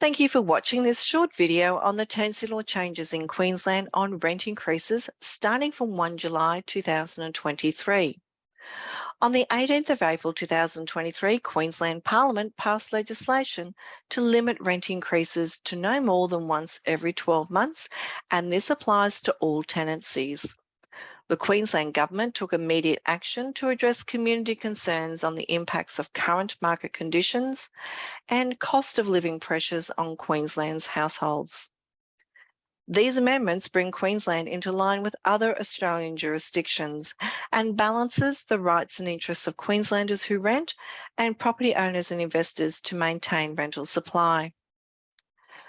Thank you for watching this short video on the tenancy law changes in Queensland on rent increases starting from 1 July 2023. On the 18th of April 2023, Queensland Parliament passed legislation to limit rent increases to no more than once every 12 months, and this applies to all tenancies. The Queensland Government took immediate action to address community concerns on the impacts of current market conditions and cost of living pressures on Queensland's households. These amendments bring Queensland into line with other Australian jurisdictions and balances the rights and interests of Queenslanders who rent and property owners and investors to maintain rental supply.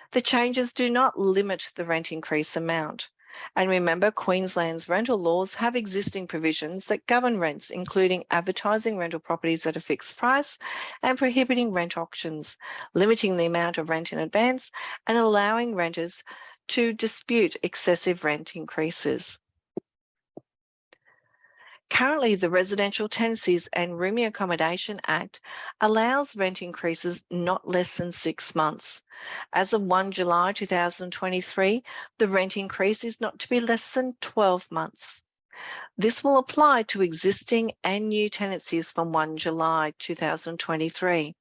The changes do not limit the rent increase amount. And remember, Queensland's rental laws have existing provisions that govern rents, including advertising rental properties at a fixed price and prohibiting rent auctions, limiting the amount of rent in advance and allowing renters to dispute excessive rent increases. Currently, the Residential Tenancies and Rooming Accommodation Act allows rent increases not less than six months. As of 1 July 2023, the rent increase is not to be less than 12 months. This will apply to existing and new tenancies from 1 July 2023.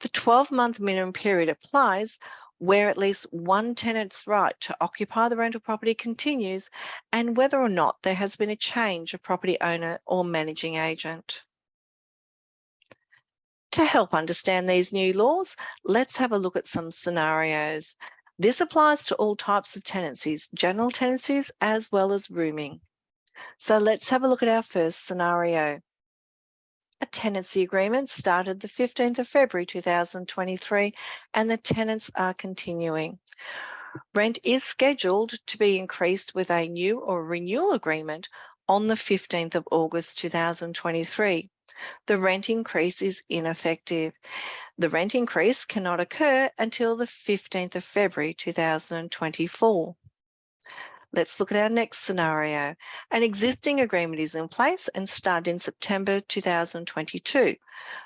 The 12-month minimum period applies where at least one tenant's right to occupy the rental property continues and whether or not there has been a change of property owner or managing agent. To help understand these new laws, let's have a look at some scenarios. This applies to all types of tenancies, general tenancies as well as rooming. So let's have a look at our first scenario. A tenancy agreement started the 15th of February 2023 and the tenants are continuing. Rent is scheduled to be increased with a new or renewal agreement on the 15th of August 2023. The rent increase is ineffective. The rent increase cannot occur until the 15th of February 2024. Let's look at our next scenario. An existing agreement is in place and started in September 2022.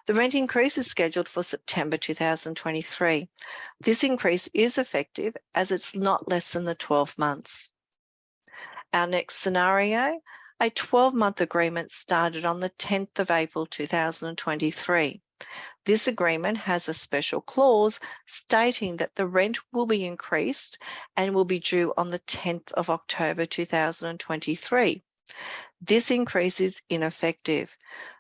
The rent increase is scheduled for September 2023. This increase is effective as it's not less than the 12 months. Our next scenario, a 12-month agreement started on the 10th of April 2023. This agreement has a special clause stating that the rent will be increased and will be due on the 10th of October 2023. This increase is ineffective.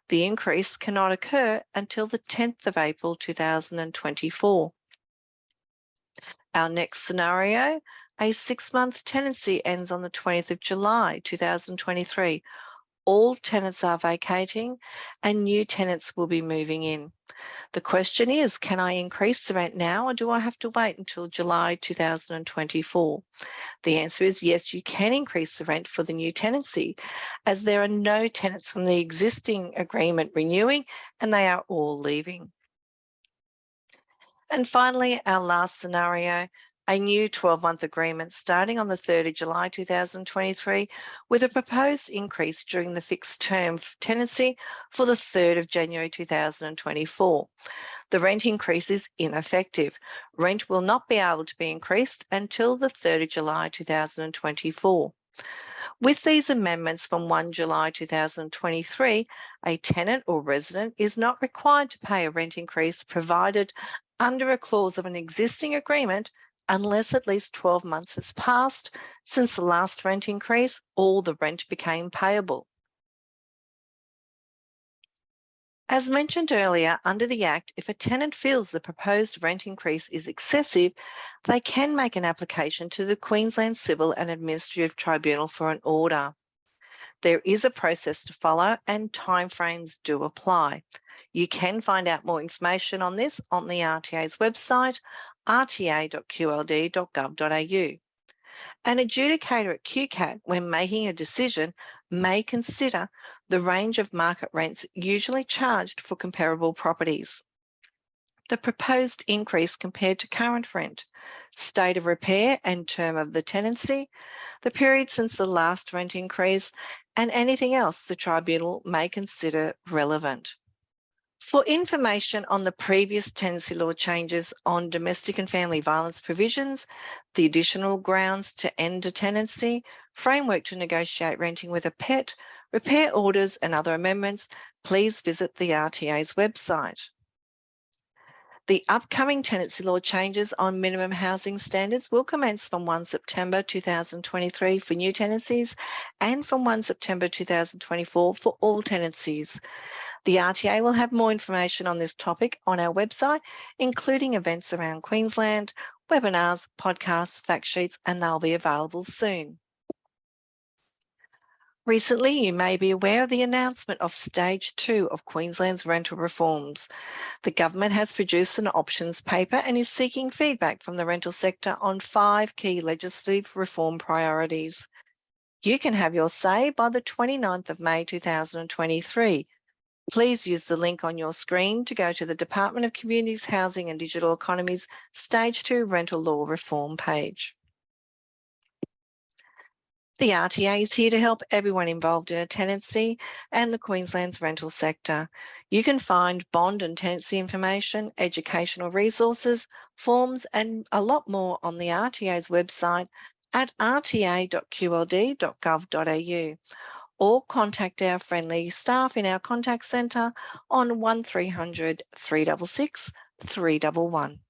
The increase cannot occur until the 10th of April 2024. Our next scenario, a six-month tenancy ends on the 20th of July 2023 all tenants are vacating and new tenants will be moving in. The question is, can I increase the rent now or do I have to wait until July 2024? The answer is yes, you can increase the rent for the new tenancy as there are no tenants from the existing agreement renewing and they are all leaving. And finally, our last scenario, a new 12-month agreement starting on the 3rd of July 2023 with a proposed increase during the fixed term tenancy for the 3rd of January 2024. The rent increase is ineffective. Rent will not be able to be increased until the 3rd of July 2024. With these amendments from 1 July 2023, a tenant or resident is not required to pay a rent increase provided under a clause of an existing agreement unless at least 12 months has passed since the last rent increase or the rent became payable. As mentioned earlier, under the Act, if a tenant feels the proposed rent increase is excessive, they can make an application to the Queensland Civil and Administrative Tribunal for an order. There is a process to follow and timeframes do apply. You can find out more information on this on the RTA's website rta.qld.gov.au. An adjudicator at QCAT, when making a decision, may consider the range of market rents usually charged for comparable properties. The proposed increase compared to current rent, state of repair and term of the tenancy, the period since the last rent increase, and anything else the tribunal may consider relevant. For information on the previous tenancy law changes on domestic and family violence provisions, the additional grounds to end a tenancy, framework to negotiate renting with a pet, repair orders and other amendments, please visit the RTA's website. The upcoming tenancy law changes on minimum housing standards will commence from 1 September 2023 for new tenancies and from 1 September 2024 for all tenancies. The RTA will have more information on this topic on our website, including events around Queensland, webinars, podcasts, fact sheets, and they'll be available soon. Recently, you may be aware of the announcement of stage two of Queensland's rental reforms. The government has produced an options paper and is seeking feedback from the rental sector on five key legislative reform priorities. You can have your say by the 29th of May 2023 Please use the link on your screen to go to the Department of Communities, Housing and Digital Economies Stage 2 Rental Law Reform page. The RTA is here to help everyone involved in a tenancy and the Queensland's rental sector. You can find bond and tenancy information, educational resources, forms and a lot more on the RTA's website at rta.qld.gov.au or contact our friendly staff in our contact centre on 1300 366 311.